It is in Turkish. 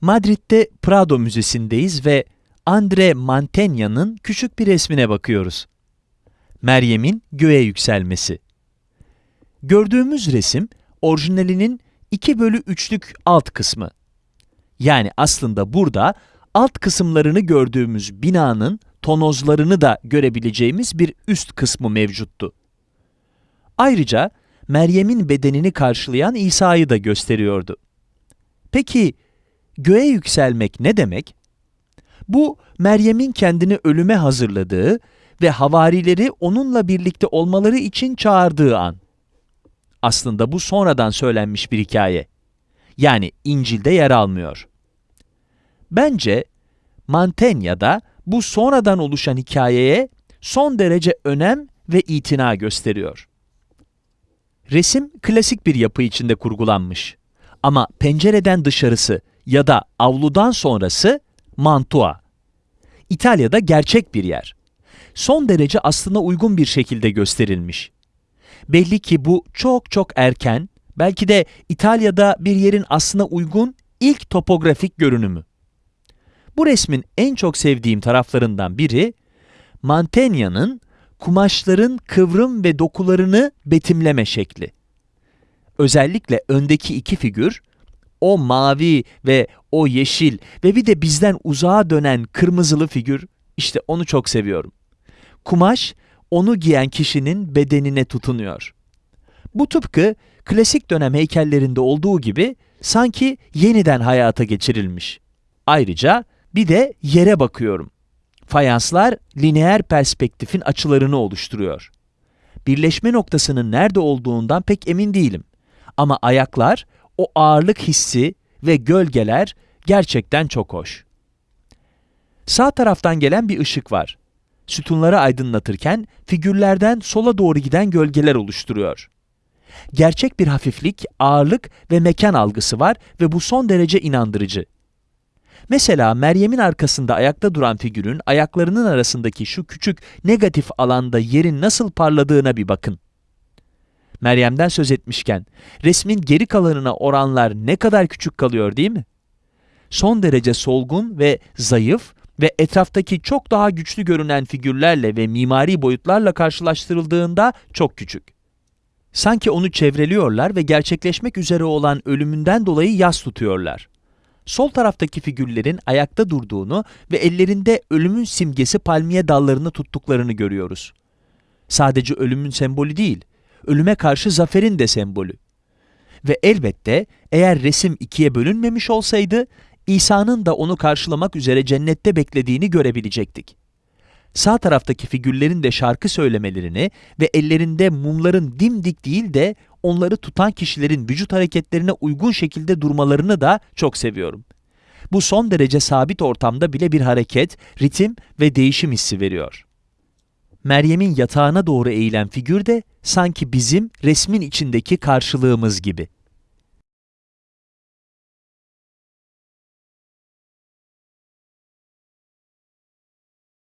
Madrid'de Prado Müzesi'ndeyiz ve Andre Mantegna'nın küçük bir resmine bakıyoruz. Meryem'in göğe yükselmesi. Gördüğümüz resim, orijinalinin 2 bölü 3'lük alt kısmı. Yani aslında burada alt kısımlarını gördüğümüz binanın tonozlarını da görebileceğimiz bir üst kısmı mevcuttu. Ayrıca Meryem'in bedenini karşılayan İsa'yı da gösteriyordu. Peki göğe yükselmek ne demek? Bu Meryem'in kendini ölüme hazırladığı ve havarileri onunla birlikte olmaları için çağırdığı an. Aslında bu sonradan söylenmiş bir hikaye. Yani İncil'de yer almıyor. Bence Mantenya'da bu sonradan oluşan hikayeye son derece önem ve itina gösteriyor. Resim klasik bir yapı içinde kurgulanmış. Ama pencereden dışarısı ya da avludan sonrası Mantua. İtalya'da gerçek bir yer. Son derece aslına uygun bir şekilde gösterilmiş. Belli ki bu çok çok erken, belki de İtalya'da bir yerin aslına uygun ilk topografik görünümü. Bu resmin en çok sevdiğim taraflarından biri, Mantegna'nın kumaşların kıvrım ve dokularını betimleme şekli. Özellikle öndeki iki figür, o mavi ve o yeşil ve bir de bizden uzağa dönen kırmızılı figür, işte onu çok seviyorum. Kumaş, onu giyen kişinin bedenine tutunuyor. Bu tıpkı klasik dönem heykellerinde olduğu gibi sanki yeniden hayata geçirilmiş. Ayrıca bir de yere bakıyorum. Fayanslar lineer perspektifin açılarını oluşturuyor. Birleşme noktasının nerede olduğundan pek emin değilim. Ama ayaklar, o ağırlık hissi ve gölgeler gerçekten çok hoş. Sağ taraftan gelen bir ışık var. Sütunları aydınlatırken figürlerden sola doğru giden gölgeler oluşturuyor. Gerçek bir hafiflik, ağırlık ve mekan algısı var ve bu son derece inandırıcı. Mesela Meryem'in arkasında ayakta duran figürün ayaklarının arasındaki şu küçük negatif alanda yerin nasıl parladığına bir bakın. Meryem'den söz etmişken, resmin geri kalanına oranlar ne kadar küçük kalıyor değil mi? Son derece solgun ve zayıf ve etraftaki çok daha güçlü görünen figürlerle ve mimari boyutlarla karşılaştırıldığında çok küçük. Sanki onu çevreliyorlar ve gerçekleşmek üzere olan ölümünden dolayı yas tutuyorlar. Sol taraftaki figürlerin ayakta durduğunu ve ellerinde ölümün simgesi palmiye dallarını tuttuklarını görüyoruz. Sadece ölümün sembolü değil, ölüme karşı zaferin de sembolü. Ve elbette eğer resim ikiye bölünmemiş olsaydı, İsa'nın da onu karşılamak üzere cennette beklediğini görebilecektik. Sağ taraftaki figürlerin de şarkı söylemelerini ve ellerinde mumların dimdik değil de onları tutan kişilerin vücut hareketlerine uygun şekilde durmalarını da çok seviyorum. Bu son derece sabit ortamda bile bir hareket, ritim ve değişim hissi veriyor. Meryem'in yatağına doğru eğilen figür de sanki bizim resmin içindeki karşılığımız gibi.